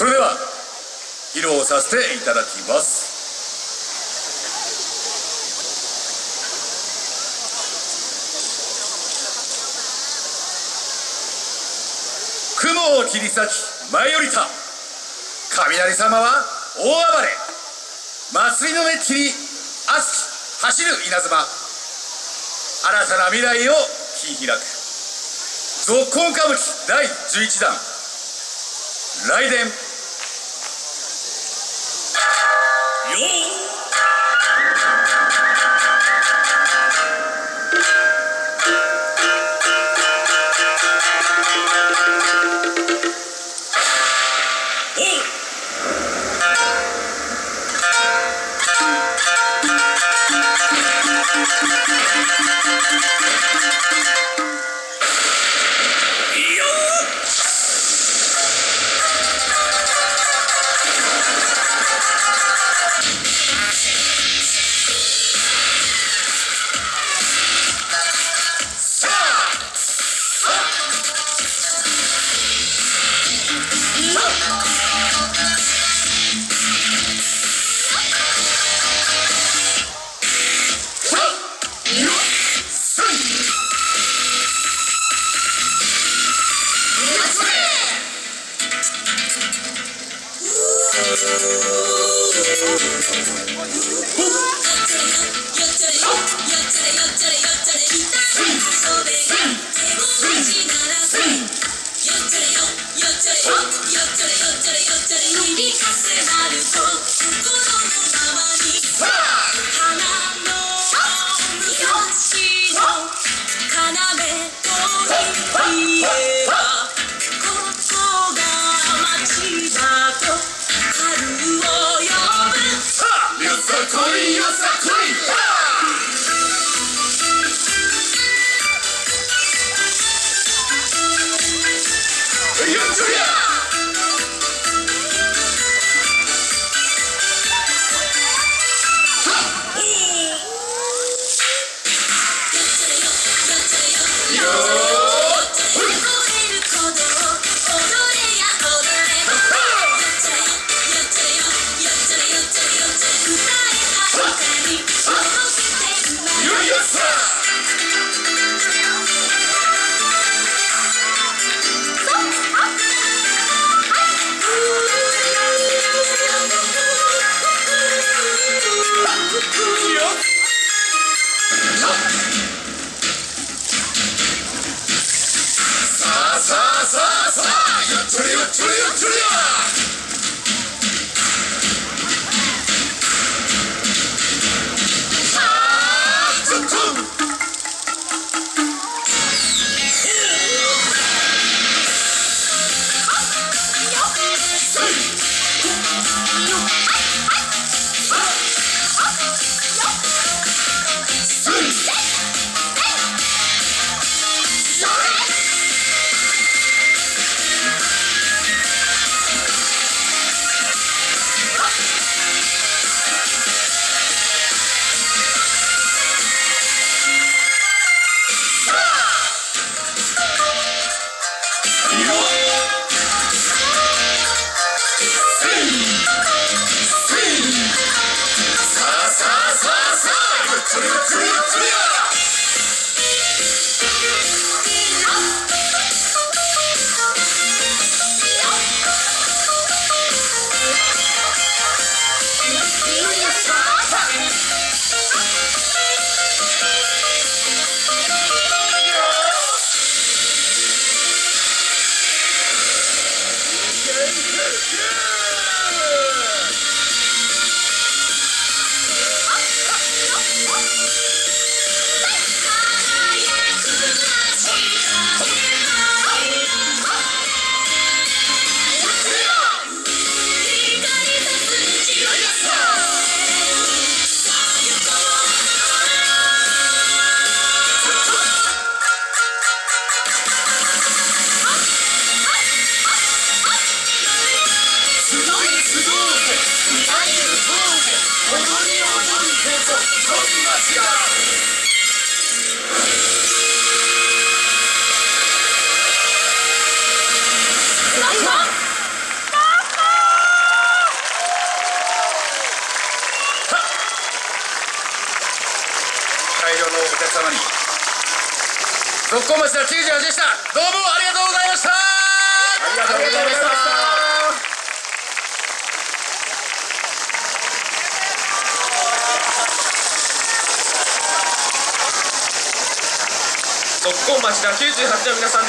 それでは披露させていただきます。雲を切り裂き舞い降りた。雷様は大暴れ。祭りの熱気に熱き走る稲妻。新たな未来を切り開く。続婚歌舞伎第11弾。雷電。恋よさ Tonight! Sweet. 続行町98でしたどうもありがとうございましたありがとうございました特攻町田98の皆さんで